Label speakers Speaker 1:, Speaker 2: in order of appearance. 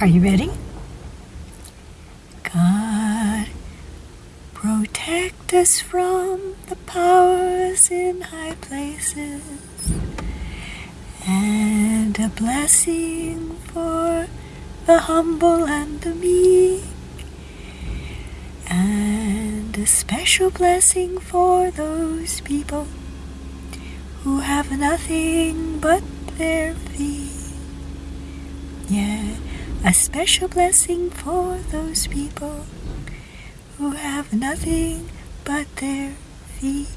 Speaker 1: Are you ready? God, protect us from the powers in high places and a blessing for the humble and the meek, and a special blessing for those people who have nothing but their feet. Yeah, a special blessing for those people who have nothing but their feet.